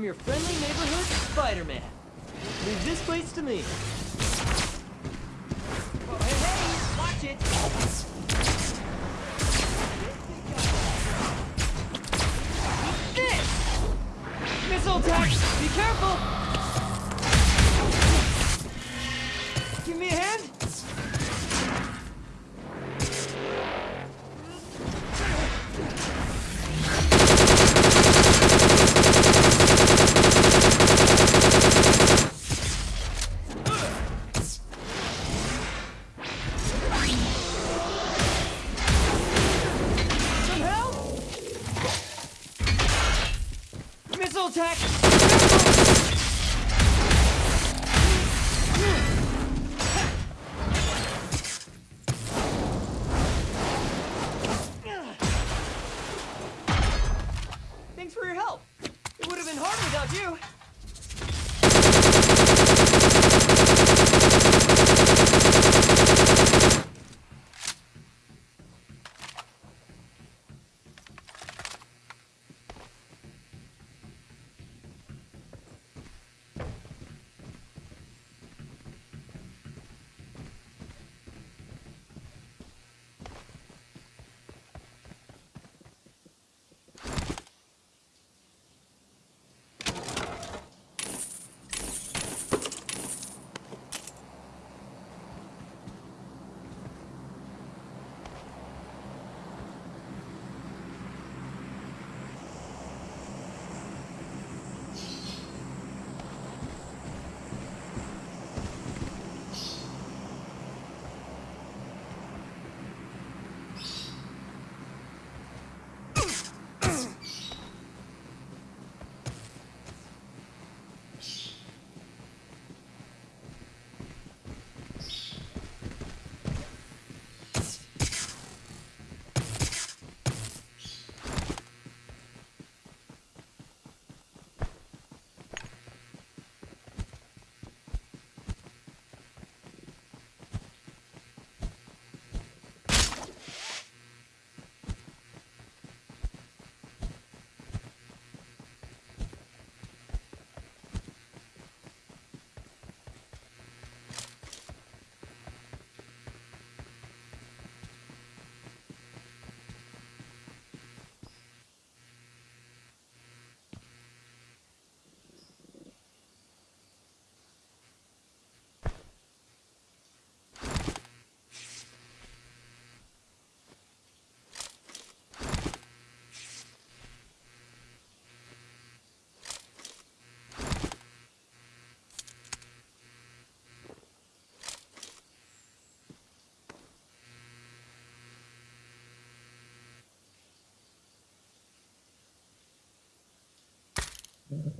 I'm your friendly neighborhood Spider-Man. Leave this place to me. Hey, hey, watch it! attack! Thanks for your help. It would have been hard without you. Mm-hmm.